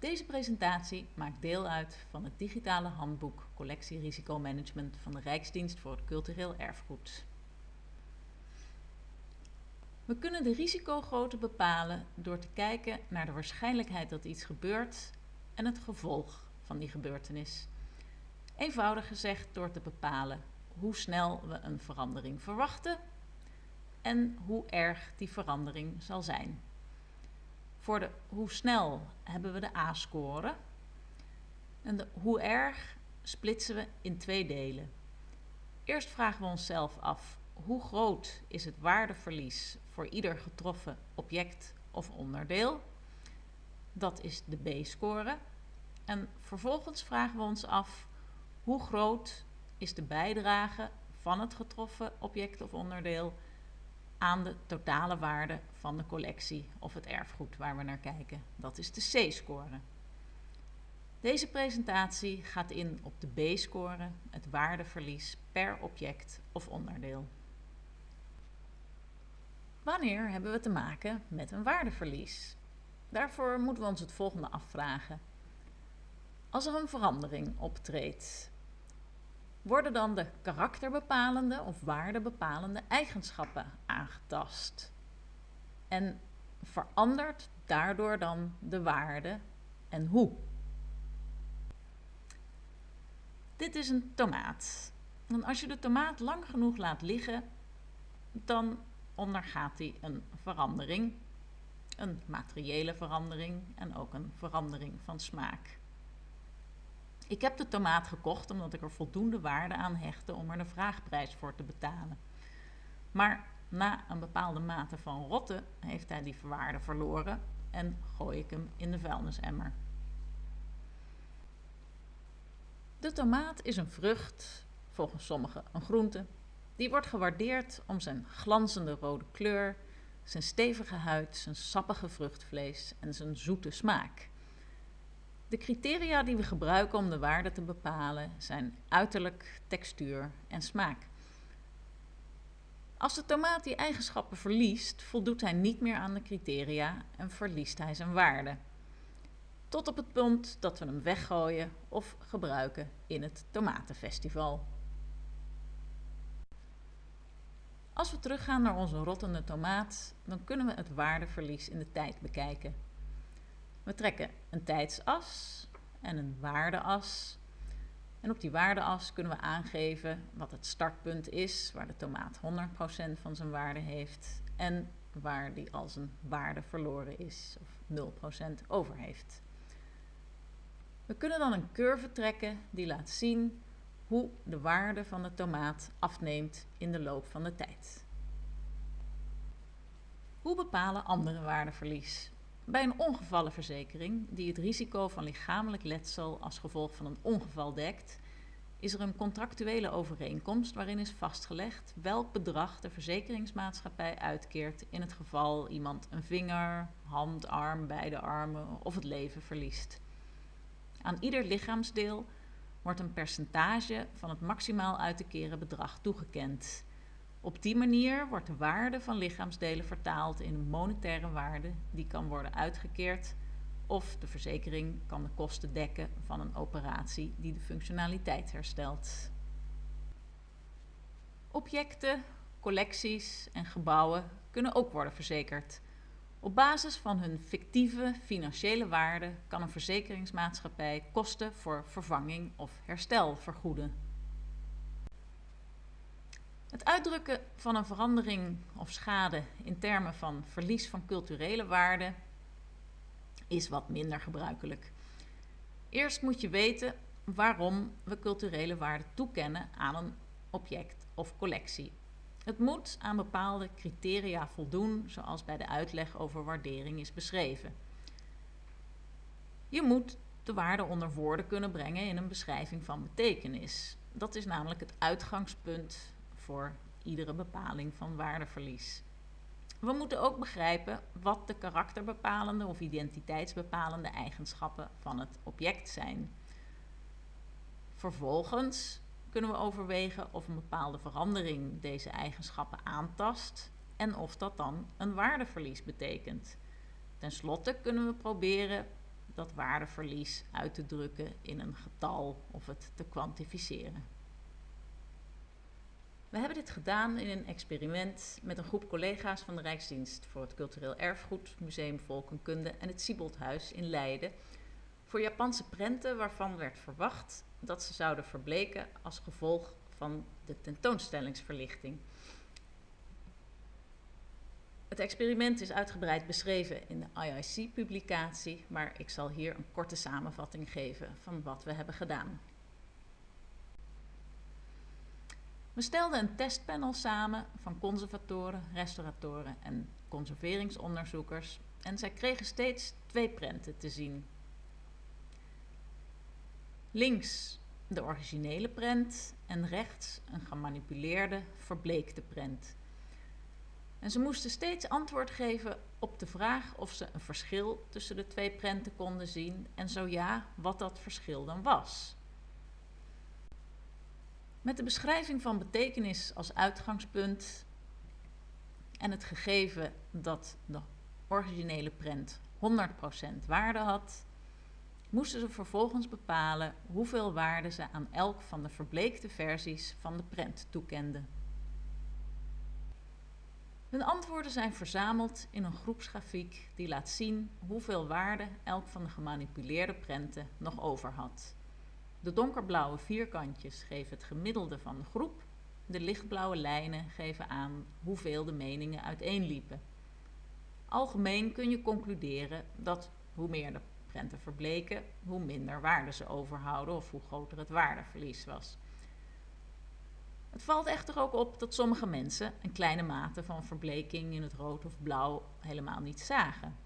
Deze presentatie maakt deel uit van het digitale handboek Collectie Risicomanagement van de Rijksdienst voor het Cultureel Erfgoed. We kunnen de risicogrootte bepalen door te kijken naar de waarschijnlijkheid dat iets gebeurt en het gevolg van die gebeurtenis. Eenvoudig gezegd door te bepalen hoe snel we een verandering verwachten en hoe erg die verandering zal zijn. Voor de hoe snel hebben we de A-score. En de hoe erg splitsen we in twee delen. Eerst vragen we onszelf af hoe groot is het waardeverlies voor ieder getroffen object of onderdeel. Dat is de B-score. En vervolgens vragen we ons af hoe groot is de bijdrage van het getroffen object of onderdeel aan de totale waarde van de collectie of het erfgoed waar we naar kijken. Dat is de C-score. Deze presentatie gaat in op de B-score, het waardeverlies per object of onderdeel. Wanneer hebben we te maken met een waardeverlies? Daarvoor moeten we ons het volgende afvragen. Als er een verandering optreedt, worden dan de karakterbepalende of waardebepalende eigenschappen aangetast. En verandert daardoor dan de waarde en hoe? Dit is een tomaat. En als je de tomaat lang genoeg laat liggen, dan ondergaat hij een verandering. Een materiële verandering en ook een verandering van smaak. Ik heb de tomaat gekocht omdat ik er voldoende waarde aan hechtte om er de vraagprijs voor te betalen. Maar na een bepaalde mate van rotten heeft hij die waarde verloren en gooi ik hem in de vuilnisemmer. De tomaat is een vrucht, volgens sommigen een groente. Die wordt gewaardeerd om zijn glanzende rode kleur, zijn stevige huid, zijn sappige vruchtvlees en zijn zoete smaak. De criteria die we gebruiken om de waarde te bepalen zijn uiterlijk, textuur en smaak. Als de tomaat die eigenschappen verliest, voldoet hij niet meer aan de criteria en verliest hij zijn waarde. Tot op het punt dat we hem weggooien of gebruiken in het tomatenfestival. Als we teruggaan naar onze rottende tomaat, dan kunnen we het waardeverlies in de tijd bekijken. We trekken een tijdsas en een waardeas. En op die waardeas kunnen we aangeven wat het startpunt is, waar de tomaat 100% van zijn waarde heeft en waar die al zijn waarde verloren is of 0% over heeft. We kunnen dan een curve trekken die laat zien hoe de waarde van de tomaat afneemt in de loop van de tijd. Hoe bepalen andere waardeverlies? Bij een ongevallenverzekering die het risico van lichamelijk letsel als gevolg van een ongeval dekt, is er een contractuele overeenkomst waarin is vastgelegd welk bedrag de verzekeringsmaatschappij uitkeert in het geval iemand een vinger, hand, arm, beide armen of het leven verliest. Aan ieder lichaamsdeel wordt een percentage van het maximaal uit te keren bedrag toegekend. Op die manier wordt de waarde van lichaamsdelen vertaald in een monetaire waarde die kan worden uitgekeerd of de verzekering kan de kosten dekken van een operatie die de functionaliteit herstelt. Objecten, collecties en gebouwen kunnen ook worden verzekerd. Op basis van hun fictieve financiële waarde kan een verzekeringsmaatschappij kosten voor vervanging of herstel vergoeden. Het uitdrukken van een verandering of schade in termen van verlies van culturele waarde is wat minder gebruikelijk. Eerst moet je weten waarom we culturele waarde toekennen aan een object of collectie. Het moet aan bepaalde criteria voldoen, zoals bij de uitleg over waardering is beschreven. Je moet de waarde onder woorden kunnen brengen in een beschrijving van betekenis. Dat is namelijk het uitgangspunt voor iedere bepaling van waardeverlies. We moeten ook begrijpen wat de karakterbepalende of identiteitsbepalende eigenschappen van het object zijn. Vervolgens kunnen we overwegen of een bepaalde verandering deze eigenschappen aantast en of dat dan een waardeverlies betekent. Ten slotte kunnen we proberen dat waardeverlies uit te drukken in een getal of het te kwantificeren. We hebben dit gedaan in een experiment met een groep collega's van de Rijksdienst voor het Cultureel Erfgoed, Museum Volkenkunde en het Sieboldhuis in Leiden. Voor Japanse prenten waarvan werd verwacht dat ze zouden verbleken als gevolg van de tentoonstellingsverlichting. Het experiment is uitgebreid beschreven in de IIC-publicatie, maar ik zal hier een korte samenvatting geven van wat we hebben gedaan. We stelden een testpanel samen van conservatoren, restauratoren en conserveringsonderzoekers en zij kregen steeds twee prenten te zien. Links de originele prent en rechts een gemanipuleerde, verbleekte prent. En ze moesten steeds antwoord geven op de vraag of ze een verschil tussen de twee prenten konden zien en zo ja, wat dat verschil dan was. Met de beschrijving van betekenis als uitgangspunt en het gegeven dat de originele prent 100% waarde had, moesten ze vervolgens bepalen hoeveel waarde ze aan elk van de verbleekte versies van de prent toekenden. Hun antwoorden zijn verzameld in een groepsgrafiek die laat zien hoeveel waarde elk van de gemanipuleerde prenten nog over had. De donkerblauwe vierkantjes geven het gemiddelde van de groep. De lichtblauwe lijnen geven aan hoeveel de meningen uiteenliepen. Algemeen kun je concluderen dat hoe meer de prenten verbleken, hoe minder waarde ze overhouden of hoe groter het waardeverlies was. Het valt echter ook op dat sommige mensen een kleine mate van verbleking in het rood of blauw helemaal niet zagen.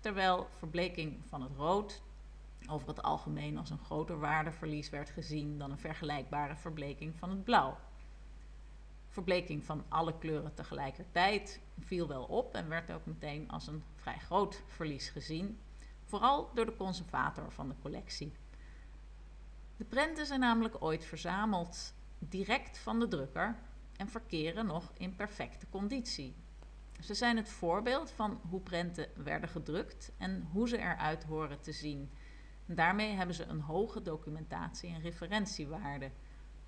Terwijl verbleking van het rood over het algemeen als een groter waardeverlies werd gezien dan een vergelijkbare verbleking van het blauw. Verbleking van alle kleuren tegelijkertijd viel wel op en werd ook meteen als een vrij groot verlies gezien, vooral door de conservator van de collectie. De prenten zijn namelijk ooit verzameld direct van de drukker en verkeren nog in perfecte conditie. Ze zijn het voorbeeld van hoe prenten werden gedrukt en hoe ze eruit horen te zien. Daarmee hebben ze een hoge documentatie- en referentiewaarde.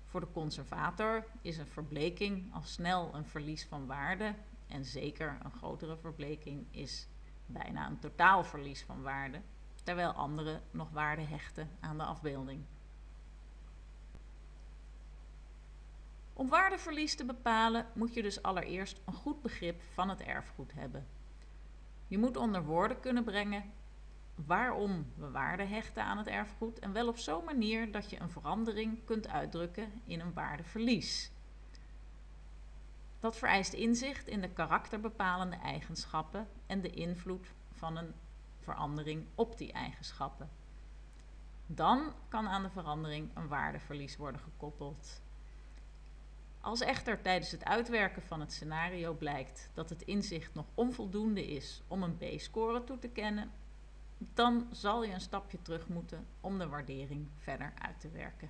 Voor de conservator is een verbleking al snel een verlies van waarde en zeker een grotere verbleking is bijna een totaalverlies van waarde, terwijl anderen nog waarde hechten aan de afbeelding. Om waardeverlies te bepalen moet je dus allereerst een goed begrip van het erfgoed hebben. Je moet onder woorden kunnen brengen waarom we waarde hechten aan het erfgoed en wel op zo'n manier dat je een verandering kunt uitdrukken in een waardeverlies. Dat vereist inzicht in de karakterbepalende eigenschappen en de invloed van een verandering op die eigenschappen. Dan kan aan de verandering een waardeverlies worden gekoppeld. Als echter tijdens het uitwerken van het scenario blijkt dat het inzicht nog onvoldoende is om een B-score toe te kennen, dan zal je een stapje terug moeten om de waardering verder uit te werken.